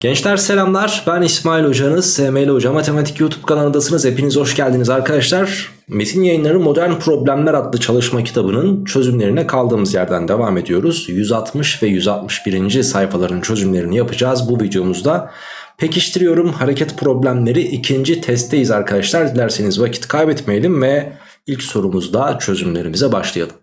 Gençler selamlar. Ben İsmail Hocanız SML Hoca Matematik YouTube kanalındasınız. Hepiniz hoş geldiniz arkadaşlar. Metin yayınları Modern Problemler adlı çalışma kitabının çözümlerine kaldığımız yerden devam ediyoruz. 160 ve 161. sayfaların çözümlerini yapacağız bu videomuzda. Pekiştiriyorum hareket problemleri ikinci testteyiz arkadaşlar. Dilerseniz vakit kaybetmeyelim ve ilk sorumuzda çözümlerimize başlayalım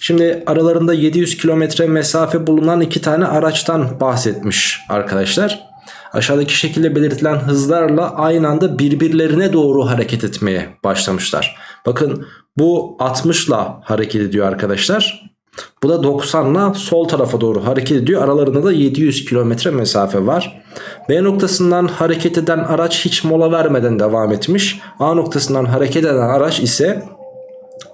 Şimdi aralarında 700 kilometre mesafe bulunan iki tane araçtan bahsetmiş arkadaşlar. Aşağıdaki şekilde belirtilen hızlarla aynı anda birbirlerine doğru hareket etmeye başlamışlar. Bakın bu 60 ile hareket ediyor arkadaşlar. Bu da 90 ile sol tarafa doğru hareket ediyor. Aralarında da 700 kilometre mesafe var. B noktasından hareket eden araç hiç mola vermeden devam etmiş. A noktasından hareket eden araç ise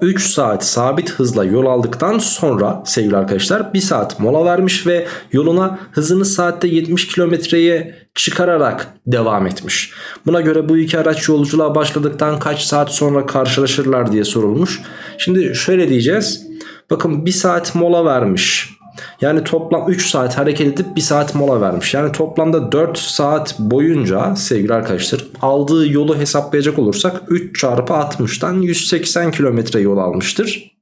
3 saat sabit hızla yol aldıktan sonra sevgili arkadaşlar 1 saat mola vermiş ve yoluna hızını saatte 70 kilometreye çıkararak devam etmiş. Buna göre bu iki araç yolculuğa başladıktan kaç saat sonra karşılaşırlar diye sorulmuş. Şimdi şöyle diyeceğiz. Bakın 1 saat mola vermiş. Yani toplam 3 saat hareket edip 1 saat mola vermiş. Yani toplamda 4 saat boyunca sevgili arkadaşlar aldığı yolu hesaplayacak olursak 3 çarpı 60'tan 180 kilometre yol almıştır.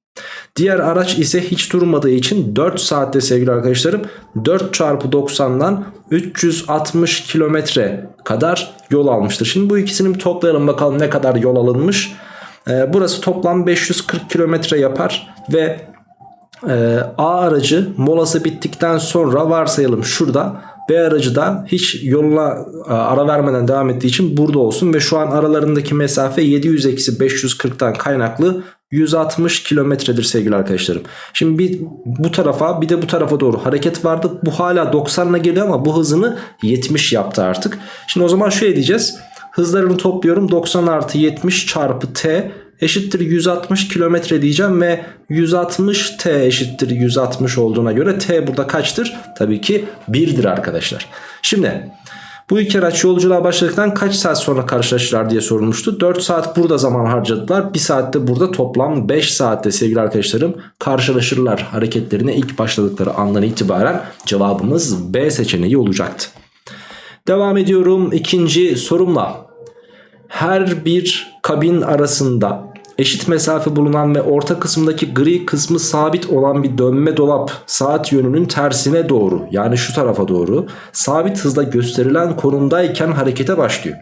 Diğer araç ise hiç durmadığı için 4 saatte sevgili arkadaşlarım 4 çarpı 90'dan 360 kilometre kadar yol almıştır. Şimdi bu ikisini toplayalım bakalım ne kadar yol alınmış. Ee, burası toplam 540 kilometre yapar ve e, A aracı molası bittikten sonra varsayalım şurada B aracı da hiç yoluna e, ara vermeden devam ettiği için burada olsun ve şu an aralarındaki mesafe 700-540'tan kaynaklı 160 kilometredir sevgili arkadaşlarım. Şimdi bir bu tarafa bir de bu tarafa doğru hareket vardı. Bu hala 90'la geliyor ama bu hızını 70 yaptı artık. Şimdi o zaman şöyle diyeceğiz. Hızlarını topluyorum 90 artı 70 çarpı t eşittir 160 kilometre diyeceğim ve 160 t eşittir 160 olduğuna göre t burada kaçtır? Tabii ki 1'dir arkadaşlar. Şimdi bu iki araç yolculuğa başladıktan kaç saat sonra karşılaşırlar diye sorulmuştu. 4 saat burada zaman harcadılar. 1 saatte burada toplam 5 saatte sevgili arkadaşlarım karşılaşırlar hareketlerine ilk başladıkları andan itibaren cevabımız B seçeneği olacaktı. Devam ediyorum ikinci sorumla. Her bir kabin arasında eşit mesafe bulunan ve orta kısımdaki gri kısmı sabit olan bir dönme dolap saat yönünün tersine doğru yani şu tarafa doğru sabit hızla gösterilen konumdayken harekete başlıyor.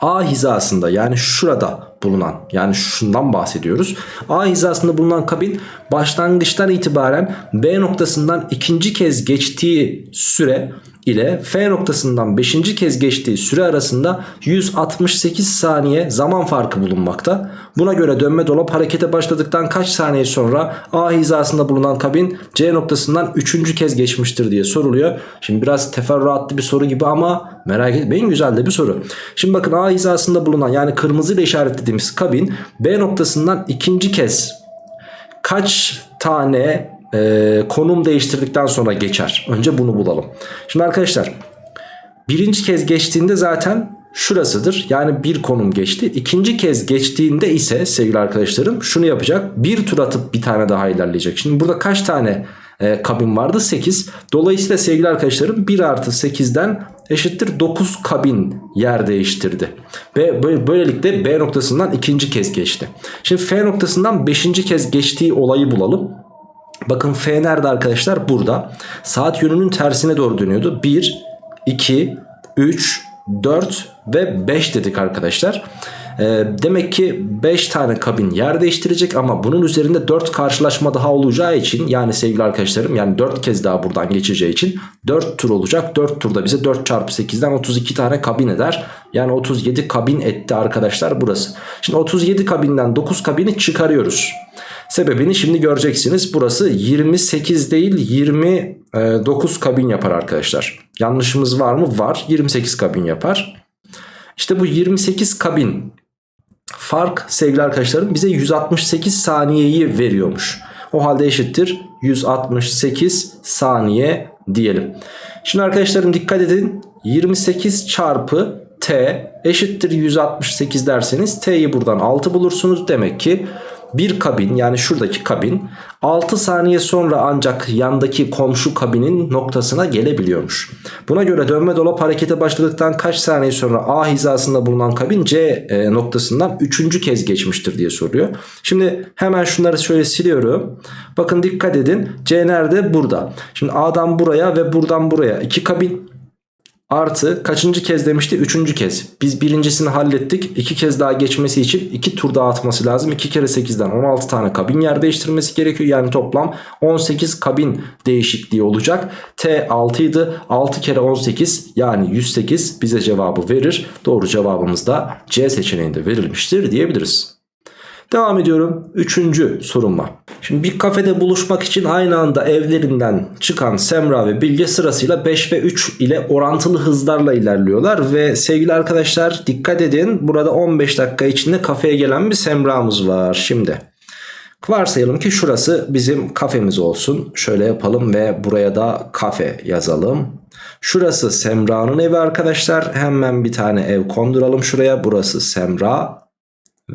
A hizasında yani şurada bulunan yani şundan bahsediyoruz. A hizasında bulunan kabin başlangıçtan itibaren B noktasından ikinci kez geçtiği süre ile F noktasından 5. kez geçtiği süre arasında 168 saniye zaman farkı bulunmakta. Buna göre dönme dolap harekete başladıktan kaç saniye sonra A hizasında bulunan kabin C noktasından 3. kez geçmiştir diye soruluyor. Şimdi biraz teferruatlı bir soru gibi ama merak etmeyin güzel de bir soru. Şimdi bakın A hizasında bulunan yani kırmızı ile işaretlediğimiz kabin B noktasından ikinci kez kaç tane e, konum değiştirdikten sonra geçer. Önce bunu bulalım. Şimdi arkadaşlar birinci kez geçtiğinde zaten şurasıdır. Yani bir konum geçti. İkinci kez geçtiğinde ise sevgili arkadaşlarım şunu yapacak. Bir tur atıp bir tane daha ilerleyecek. Şimdi burada kaç tane e, kabin vardı? 8. Dolayısıyla sevgili arkadaşlarım 1 artı 8'den eşittir 9 kabin yer değiştirdi. Ve böylelikle B noktasından ikinci kez geçti. Şimdi F noktasından 5. kez geçtiği olayı bulalım. Bakın F nerede arkadaşlar? Burada. Saat yönünün tersine doğru dönüyordu. 1, 2, 3, 4 ve 5 dedik arkadaşlar. Ee, demek ki 5 tane kabin yer değiştirecek ama bunun üzerinde 4 karşılaşma daha olacağı için yani sevgili arkadaşlarım yani 4 kez daha buradan geçeceği için 4 tur olacak. 4 turda bize 4 çarpı 8'den 32 tane kabin eder. Yani 37 kabin etti arkadaşlar burası. Şimdi 37 kabinden 9 kabini çıkarıyoruz. Sebebini şimdi göreceksiniz. Burası 28 değil 29 kabin yapar arkadaşlar. Yanlışımız var mı? Var. 28 kabin yapar. İşte bu 28 kabin fark sevgili arkadaşlarım bize 168 saniyeyi veriyormuş. O halde eşittir 168 saniye diyelim. Şimdi arkadaşlarım dikkat edin. 28 çarpı t eşittir 168 derseniz t'yi buradan 6 bulursunuz. Demek ki bir kabin yani şuradaki kabin 6 saniye sonra ancak yandaki komşu kabinin noktasına gelebiliyormuş. Buna göre dönme dolap harekete başladıktan kaç saniye sonra A hizasında bulunan kabin C e, noktasından 3. kez geçmiştir diye soruyor. Şimdi hemen şunları şöyle siliyorum. Bakın dikkat edin C nerede? Burada. Şimdi A'dan buraya ve buradan buraya iki kabin Artı kaçıncı kez demişti? Üçüncü kez. Biz birincisini hallettik. İki kez daha geçmesi için iki tur daha atması lazım. 2 kere 8'den 16 tane kabin yer değiştirmesi gerekiyor. Yani toplam 18 kabin değişikliği olacak. T 6 idi. 6 kere 18 yani 108 bize cevabı verir. Doğru cevabımız da C seçeneğinde verilmiştir diyebiliriz. Devam ediyorum. Üçüncü soruma. Şimdi bir kafede buluşmak için aynı anda evlerinden çıkan Semra ve Bilge sırasıyla 5 ve 3 ile orantılı hızlarla ilerliyorlar. Ve sevgili arkadaşlar dikkat edin burada 15 dakika içinde kafeye gelen bir Semra'mız var. Şimdi varsayalım ki şurası bizim kafemiz olsun. Şöyle yapalım ve buraya da kafe yazalım. Şurası Semra'nın evi arkadaşlar. Hemen bir tane ev konduralım şuraya. Burası Semra.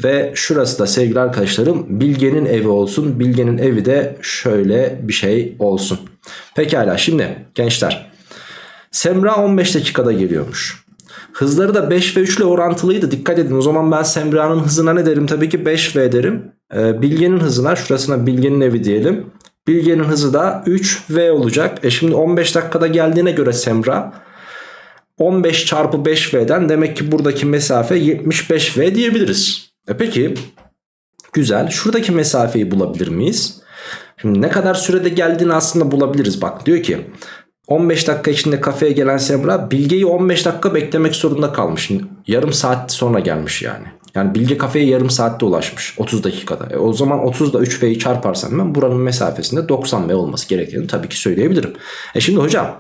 Ve şurası da sevgili arkadaşlarım Bilge'nin evi olsun. Bilge'nin evi de şöyle bir şey olsun. Pekala şimdi gençler. Semra 15 dakikada geliyormuş. Hızları da 5 ve 3 ile orantılıydı. Dikkat edin o zaman ben Semra'nın hızına ne derim? Tabii ki 5V derim. Ee, Bilge'nin hızına şurasına Bilge'nin evi diyelim. Bilge'nin hızı da 3V olacak. E şimdi 15 dakikada geldiğine göre Semra 15 çarpı 5V'den demek ki buradaki mesafe 75V diyebiliriz. E peki güzel şuradaki mesafeyi bulabilir miyiz? Şimdi ne kadar sürede geldiğini aslında bulabiliriz. Bak diyor ki 15 dakika içinde kafeye gelen Semra Bilge'yi 15 dakika beklemek zorunda kalmış. Yarım saat sonra gelmiş yani. Yani Bilge kafeye yarım saatte ulaşmış 30 dakikada. E o zaman 30 ile 3V'yi çarparsam ben buranın mesafesinde 90V olması gerektiğini tabii ki söyleyebilirim. E şimdi hocam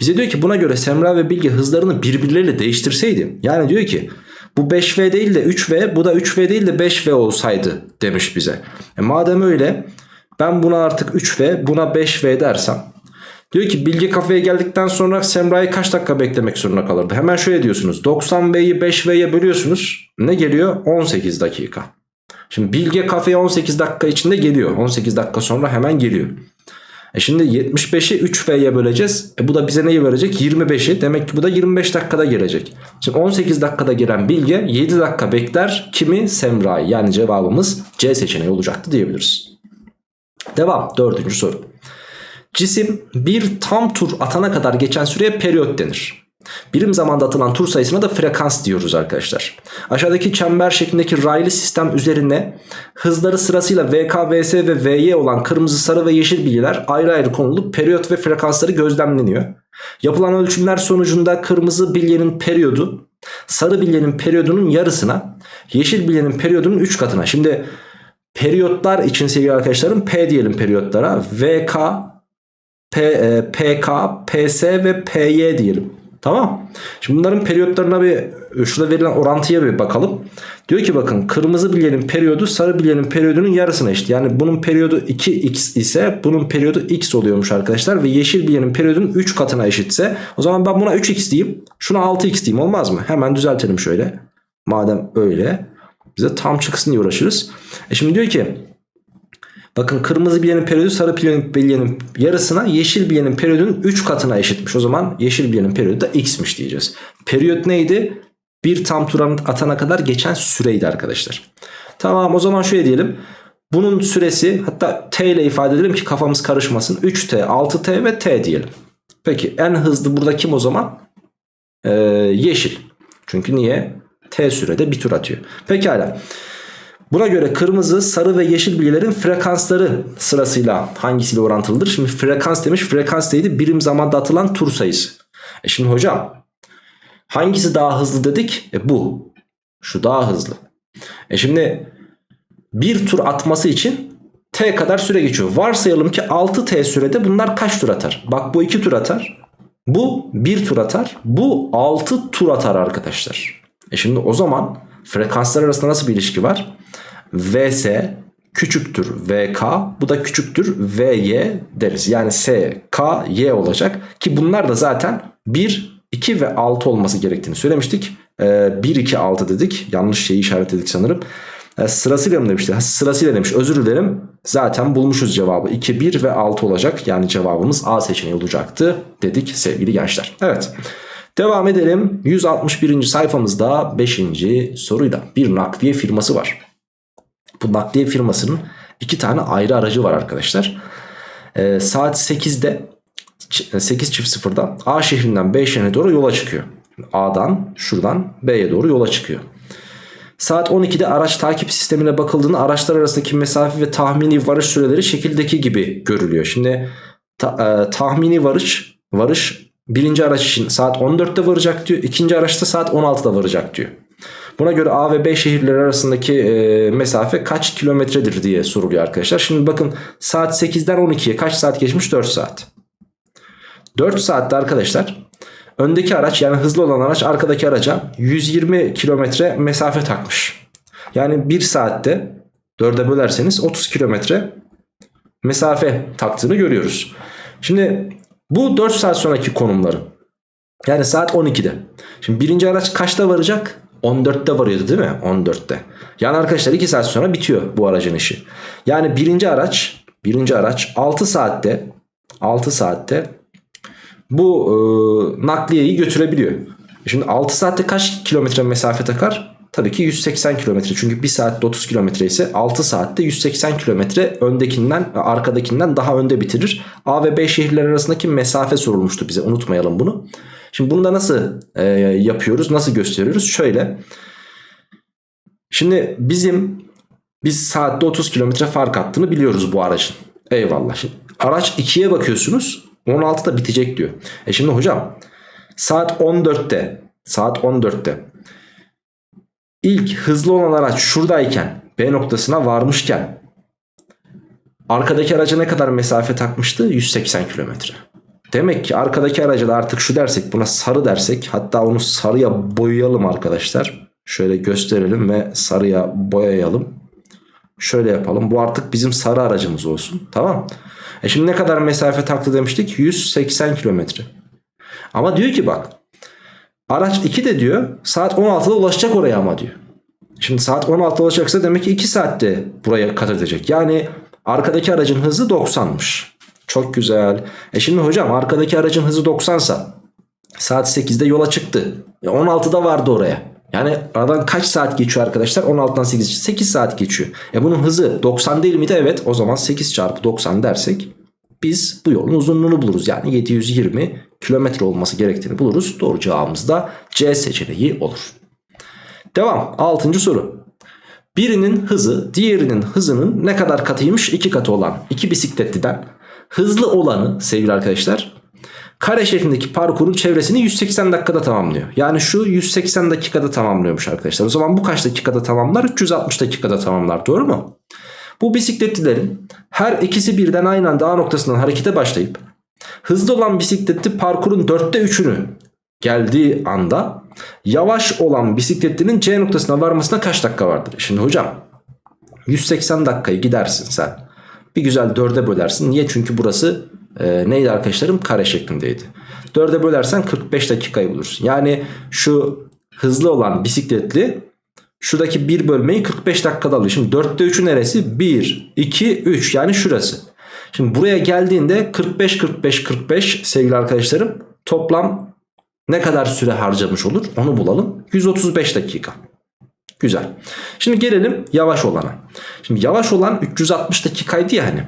bize diyor ki buna göre Semra ve Bilge hızlarını birbirleriyle değiştirseydi. Yani diyor ki bu 5V değil de 3V bu da 3V değil de 5V olsaydı demiş bize. E madem öyle ben buna artık 3V buna 5V dersem diyor ki Bilge kafeye geldikten sonra Semra'yı kaç dakika beklemek zorunda kalırdı. Hemen şöyle diyorsunuz 90V'yi 5V'ye bölüyorsunuz ne geliyor 18 dakika. Şimdi Bilge kafeye 18 dakika içinde geliyor 18 dakika sonra hemen geliyor. E şimdi 75'i 3F'ye böleceğiz. E bu da bize neyi verecek? 25'i. Demek ki bu da 25 dakikada gelecek. Şimdi 18 dakikada gelen Bilge 7 dakika bekler. Kimi? Semra'yı. Yani cevabımız C seçeneği olacaktı diyebiliriz. Devam. Dördüncü soru. Cisim bir tam tur atana kadar geçen süreye periyot denir. Birim zamanda atılan tur sayısına da frekans diyoruz arkadaşlar. Aşağıdaki çember şeklindeki raylı sistem üzerine hızları sırasıyla VK, VS ve VY olan kırmızı, sarı ve yeşil bilgiler ayrı ayrı konulup periyot ve frekansları gözlemleniyor. Yapılan ölçümler sonucunda kırmızı bilyenin periyodu sarı bilyenin periyodunun yarısına yeşil bilyenin periyodunun 3 katına. Şimdi periyotlar için sevgili arkadaşlarım P diyelim periyotlara VK, P, e, PK, PS ve PY diyelim. Tamam. Şimdi bunların periyotlarına bir şurada verilen orantıya bir bakalım. Diyor ki bakın kırmızı bilyenin periyodu sarı bilyenin periyodunun yarısına eşit. Yani bunun periyodu 2x ise bunun periyodu x oluyormuş arkadaşlar. Ve yeşil bilyenin periyodunun 3 katına eşitse o zaman ben buna 3x diyeyim. Şuna 6x diyeyim olmaz mı? Hemen düzeltelim şöyle. Madem öyle bize tam çıksın diye uğraşırız. E şimdi diyor ki Bakın kırmızı bilyenin periyodu sarı bilyenin yarısına yeşil bilyenin periyodunun 3 katına eşitmiş. O zaman yeşil bilyenin periyodu da x'miş diyeceğiz. Periyot neydi? Bir tam tur atana kadar geçen süreydi arkadaşlar. Tamam o zaman şöyle diyelim. Bunun süresi hatta t ile ifade edelim ki kafamız karışmasın. 3t, 6t ve t diyelim. Peki en hızlı burada kim o zaman? Ee, yeşil. Çünkü niye? T sürede bir tur atıyor. Pekala. Buna göre kırmızı, sarı ve yeşil bilgilerin frekansları sırasıyla hangisiyle orantılıdır? Şimdi frekans demiş. Frekans neydi? Birim zamanda atılan tur sayısı. E şimdi hocam hangisi daha hızlı dedik? E bu. Şu daha hızlı. E şimdi bir tur atması için t kadar süre geçiyor. Varsayalım ki 6t sürede bunlar kaç tur atar? Bak bu 2 tur atar. Bu 1 tur atar. Bu 6 tur atar arkadaşlar. E şimdi o zaman frekanslar arasında nasıl bir ilişki var? Vs küçüktür VK bu da küçüktür VY deriz. Yani S, K, Y olacak ki bunlar da zaten 1, 2 ve 6 olması gerektiğini söylemiştik. Ee, 1, 2, 6 dedik yanlış şeyi işaretledik sanırım. E, sırasıyla mı demişti? Sırasıyla demiş. Özür dilerim. Zaten bulmuşuz cevabı. 2, 1 ve 6 olacak. Yani cevabımız A seçeneği olacaktı dedik sevgili gençler. Evet. Devam edelim. 161. sayfamızda 5. soruyla bir nakliye firması var. Bu nakliye firmasının iki tane ayrı aracı var arkadaşlar. Ee, saat 8'de 8 çift sıfırda A şehrinden B şehrine doğru yola çıkıyor. A'dan şuradan B'ye doğru yola çıkıyor. Saat 12'de araç takip sistemine bakıldığında araçlar arasındaki mesafe ve tahmini varış süreleri şekildeki gibi görülüyor. Şimdi ta- e, tahmini varış varış birinci araç için saat 14'te varacak diyor. ikinci araçta saat 16'da varacak diyor. Buna göre A ve B şehirleri arasındaki e, mesafe kaç kilometredir diye soruluyor arkadaşlar. Şimdi bakın saat 8'den 12'ye kaç saat geçmiş? 4 saat. 4 saatte arkadaşlar öndeki araç yani hızlı olan araç arkadaki araca 120 kilometre mesafe takmış. Yani 1 saatte 4'e bölerseniz 30 kilometre mesafe taktığını görüyoruz. Şimdi bu 4 saat sonraki konumları. Yani saat 12'de. Şimdi birinci araç kaçta varacak? 14'te varıyordu değil mi? 14'te. Yani arkadaşlar 2 saat sonra bitiyor bu aracın işi. Yani birinci araç birinci araç 6 saatte 6 saatte bu e, nakliyeyi götürebiliyor. Şimdi 6 saatte kaç kilometre mesafe takar? Tabii ki 180 kilometre. Çünkü 1 saatte 30 kilometre ise 6 saatte 180 kilometre öndekinden arkadakinden daha önde bitirir. A ve B şehirler arasındaki mesafe sorulmuştu bize. Unutmayalım bunu. Şimdi bunu da nasıl e, yapıyoruz? Nasıl gösteriyoruz? Şöyle. Şimdi bizim biz saatte 30 kilometre fark attığını biliyoruz bu aracın. Eyvallah. Şimdi araç 2'ye bakıyorsunuz. 16'da bitecek diyor. E şimdi hocam saat 14'te saat 14'te ilk hızlı olan araç şuradayken B noktasına varmışken arkadaki araca ne kadar mesafe takmıştı? 180 kilometre. Demek ki arkadaki araca da artık şu dersek buna sarı dersek hatta onu sarıya boyayalım arkadaşlar. Şöyle gösterelim ve sarıya boyayalım. Şöyle yapalım. Bu artık bizim sarı aracımız olsun. Tamam. E şimdi ne kadar mesafe taktı demiştik? 180 kilometre. Ama diyor ki bak. Araç 2 de diyor saat 16'da ulaşacak oraya ama diyor. Şimdi saat 16'da ulaşacaksa demek ki 2 saatte buraya kat edecek. Yani arkadaki aracın hızı 90'mış. Çok güzel. E şimdi hocam arkadaki aracın hızı 90 sa saat 8'de yola çıktı. E 16'da vardı oraya. Yani aradan kaç saat geçiyor arkadaşlar? 16'dan 8 8 saat geçiyor. E bunun hızı 90 değil miydi? Evet. O zaman 8 çarpı 90 dersek biz bu yolun uzunluğunu buluruz. Yani 720 kilometre olması gerektiğini buluruz. Doğru cevabımız da C seçeneği olur. Devam. 6. soru. Birinin hızı diğerinin hızının ne kadar katıymış? 2 katı olan iki bisikletliden hızlı olanı sevgili arkadaşlar kare şeklindeki parkurun çevresini 180 dakikada tamamlıyor. Yani şu 180 dakikada tamamlıyormuş arkadaşlar. O zaman bu kaç dakikada tamamlar? 360 dakikada tamamlar doğru mu? Bu bisikletlilerin her ikisi birden aynı anda A noktasından harekete başlayıp hızlı olan bisikletli parkurun dörtte üçünü geldiği anda yavaş olan bisikletlinin C noktasına varmasına kaç dakika vardır? Şimdi hocam 180 dakikayı gidersin sen. Bir güzel dörde bölersin. Niye? Çünkü burası e, neydi arkadaşlarım? Kare şeklindeydi. Dörde bölersen 45 dakikayı bulursun. Yani şu hızlı olan bisikletli şuradaki bir bölmeyi 45 dakikada alıyor. Şimdi 4'te 3'ü neresi? 1, 2, 3 yani şurası. Şimdi buraya geldiğinde 45, 45, 45 sevgili arkadaşlarım toplam ne kadar süre harcamış olur onu bulalım. 135 dakika. Güzel. Şimdi gelelim yavaş olana. Şimdi yavaş olan 360 dakikaydı ya hani.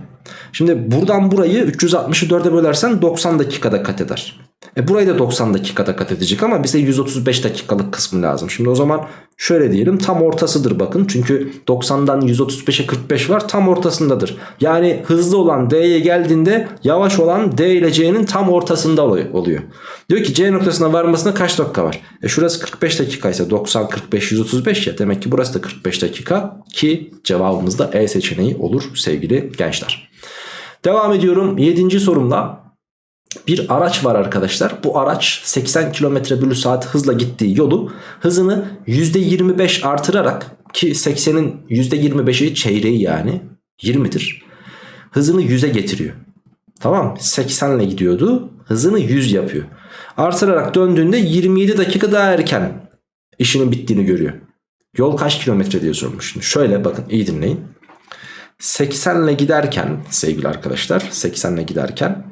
Şimdi buradan burayı 360'ı 4'e bölersen 90 dakikada kat eder. E burayı da 90 dakikada kat edecek ama bize 135 dakikalık kısmı lazım. Şimdi o zaman şöyle diyelim tam ortasıdır bakın. Çünkü 90'dan 135'e 45 var tam ortasındadır. Yani hızlı olan D'ye geldiğinde yavaş olan D ile C'nin tam ortasında oluyor. Diyor ki C noktasına varmasına kaç dakika var? E şurası 45 dakika ise 90, 45, 135 ya. Demek ki burası da 45 dakika ki cevabımız da E seçeneği olur sevgili gençler. Devam ediyorum 7. sorumda. Bir araç var arkadaşlar. Bu araç 80 km bölü saat hızla gittiği yolu hızını %25 artırarak ki 80'in %25'i çeyreği yani 20'dir. Hızını 100'e getiriyor. Tamam 80 ile gidiyordu. Hızını 100 yapıyor. Artırarak döndüğünde 27 dakika daha erken işinin bittiğini görüyor. Yol kaç kilometre diye sormuş. Şimdi şöyle bakın iyi dinleyin. 80 ile giderken sevgili arkadaşlar 80 ile giderken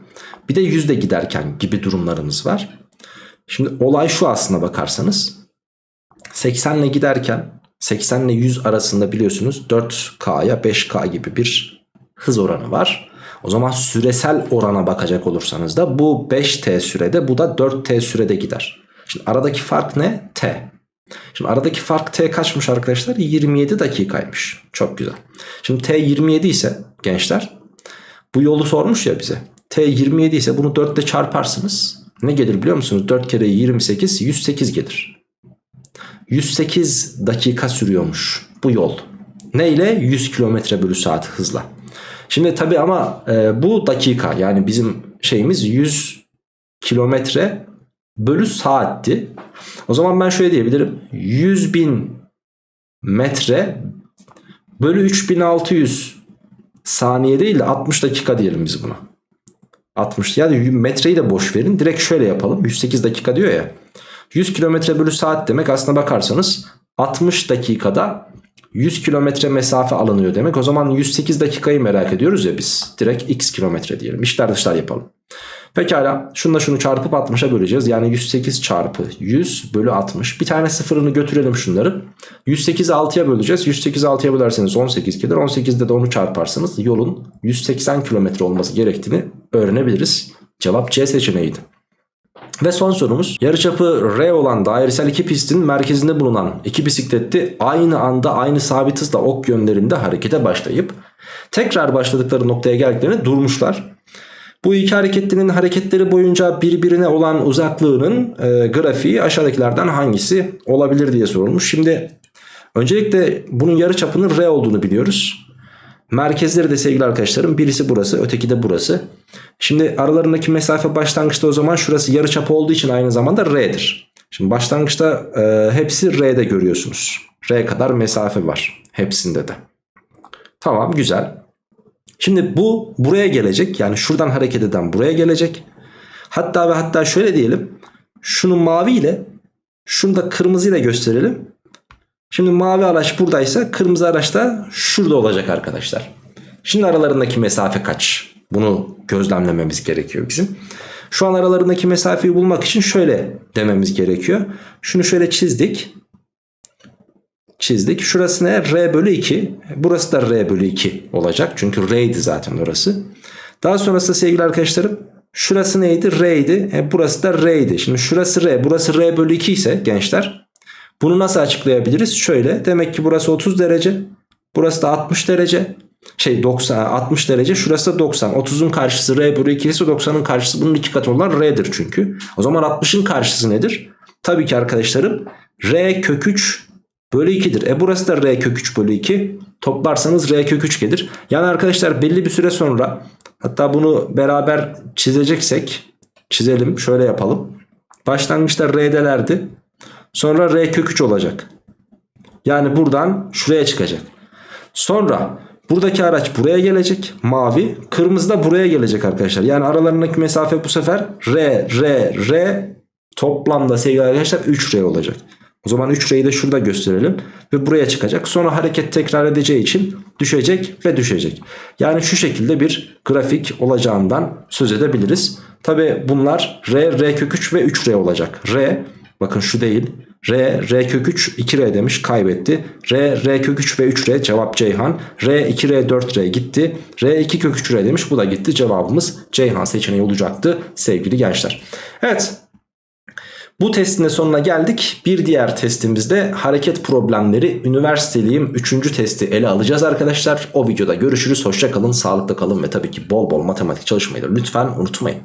bir de 100 ile giderken gibi durumlarımız var. Şimdi olay şu aslına bakarsanız 80 ile giderken 80 ile 100 arasında biliyorsunuz 4K'ya 5K gibi bir hız oranı var. O zaman süresel orana bakacak olursanız da bu 5T sürede bu da 4T sürede gider. Şimdi aradaki fark ne? T. Şimdi aradaki fark T kaçmış arkadaşlar? 27 dakikaymış. Çok güzel. Şimdi T 27 ise gençler bu yolu sormuş ya bize. T 27 ise bunu 4 ile çarparsınız. Ne gelir biliyor musunuz? 4 kere 28 108 gelir. 108 dakika sürüyormuş bu yol. Ne ile? 100 km bölü saat hızla. Şimdi tabi ama e, bu dakika yani bizim şeyimiz 100 kilometre bölü saatti. O zaman ben şöyle diyebilirim. 100 bin metre bölü 3600 saniye değil de 60 dakika diyelim biz buna. 60 yani metreyi de boş verin. Direkt şöyle yapalım. 108 dakika diyor ya. 100 kilometre bölü saat demek aslına bakarsanız 60 dakikada 100 kilometre mesafe alınıyor demek. O zaman 108 dakikayı merak ediyoruz ya biz. Direkt x kilometre diyelim. İşler dışlar yapalım. Pekala şunla şunu çarpıp 60'a böleceğiz. Yani 108 çarpı 100 bölü 60. Bir tane sıfırını götürelim şunları. 108'i 6'ya böleceğiz. 108'i 6'ya bölerseniz 18 gelir. 18'de de onu çarparsanız yolun 180 kilometre olması gerektiğini öğrenebiliriz. Cevap C seçeneğiydi. Ve son sorumuz yarıçapı R olan dairesel iki pistin merkezinde bulunan iki bisikletli aynı anda aynı sabit hızla ok yönlerinde harekete başlayıp tekrar başladıkları noktaya geldiklerinde durmuşlar. Bu iki hareketlinin hareketleri boyunca birbirine olan uzaklığının e, grafiği aşağıdakilerden hangisi olabilir diye sorulmuş. Şimdi öncelikle bunun yarıçapının R olduğunu biliyoruz. Merkezleri de sevgili arkadaşlarım birisi burası öteki de burası. Şimdi aralarındaki mesafe başlangıçta o zaman şurası yarıçap olduğu için aynı zamanda R'dir. Şimdi başlangıçta e, hepsi R'de görüyorsunuz. R kadar mesafe var hepsinde de. Tamam güzel. Şimdi bu buraya gelecek. Yani şuradan hareket eden buraya gelecek. Hatta ve hatta şöyle diyelim. Şunu mavi ile şunu da kırmızı ile gösterelim. Şimdi mavi araç buradaysa kırmızı araç da şurada olacak arkadaşlar. Şimdi aralarındaki mesafe kaç? Bunu gözlemlememiz gerekiyor bizim. Şu an aralarındaki mesafeyi bulmak için şöyle dememiz gerekiyor. Şunu şöyle çizdik. Çizdik. Şurası ne? R bölü 2. Burası da R bölü 2 olacak. Çünkü R'ydi zaten orası. Daha sonrasında sevgili arkadaşlarım şurası neydi? R'ydi. E, burası da R'ydi. Şimdi şurası R. Burası R bölü 2 ise gençler bunu nasıl açıklayabiliriz? Şöyle. Demek ki burası 30 derece. Burası da 60 derece şey 90 60 derece şurası da 90 30'un karşısı R bölü 2 ise 90'ın karşısı bunun iki katı olan R'dir çünkü. O zaman 60'ın karşısı nedir? Tabii ki arkadaşlarım R kök 3 bölü 2'dir. E burası da R kök 3 bölü 2 toplarsanız R kök 3 gelir. Yani arkadaşlar belli bir süre sonra hatta bunu beraber çizeceksek çizelim şöyle yapalım. Başlangıçta R'delerdi sonra R kök 3 olacak. Yani buradan şuraya çıkacak. Sonra Buradaki araç buraya gelecek mavi. Kırmızı da buraya gelecek arkadaşlar. Yani aralarındaki mesafe bu sefer R, R, R toplamda sevgili arkadaşlar 3R olacak. O zaman 3R'yi de şurada gösterelim. Ve buraya çıkacak. Sonra hareket tekrar edeceği için düşecek ve düşecek. Yani şu şekilde bir grafik olacağından söz edebiliriz. Tabi bunlar R, R kök 3 ve 3R olacak. R bakın şu değil. R, R kök 3 2R demiş kaybetti. R, R kök 3 ve 3R cevap Ceyhan. R 2R 4R gitti. R 2 kök 3R demiş bu da gitti. Cevabımız Ceyhan seçeneği olacaktı sevgili gençler. Evet bu testin de sonuna geldik. Bir diğer testimizde hareket problemleri üniversiteliyim 3. testi ele alacağız arkadaşlar. O videoda görüşürüz. Hoşça kalın, sağlıklı kalın ve tabii ki bol bol matematik çalışmayı da lütfen unutmayın.